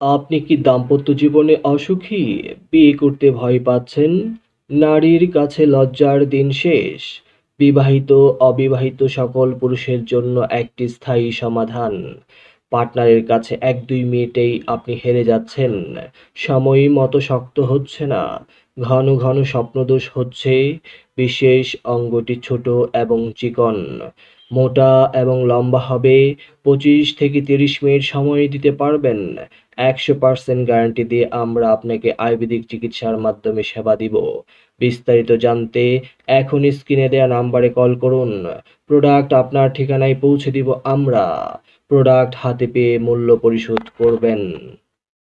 আপনি কি দাম্পত্য জীবনে অসুখী? বিয়ে করতে ভয় পাচ্ছেন? নারীর কাছে লজ্জার দিন শেষ? বিবাহিত, অবিবাহিত সকল পুরুষের জন্য একটি স্থায়ী সমাধান। পার্টনারের কাছে ১-২ মিনিটেই আপনি হেরে যাচ্ছেন। সময় মতো শক্ত হচ্ছে না। ঘন ঘন স্বপ্নদোষ হচ্ছে। বিশেষ অঙ্গটি ছোট এবং চিকন। মোটা এবং লম্বা হবে। ২৫ থেকে ৩০ মিনিট সময় দিতে পারবেন। ১০০% গ্যারান্টি দিয়ে আমরা আপনাকে আয়ুর্বেদিক চিকিৎসার মাধ্যমে সেবা দিব। বিস্তারিত জানতে এখনই স্ক্রিনে দেয়া নাম্বারে কল করুন। প্রোডাক্ট আপনার ঠিকানায় পৌঁছে দিব আমরা। প্রোডাক্ট হাতে পেয়ে মূল্য পরিশোধ করবেন।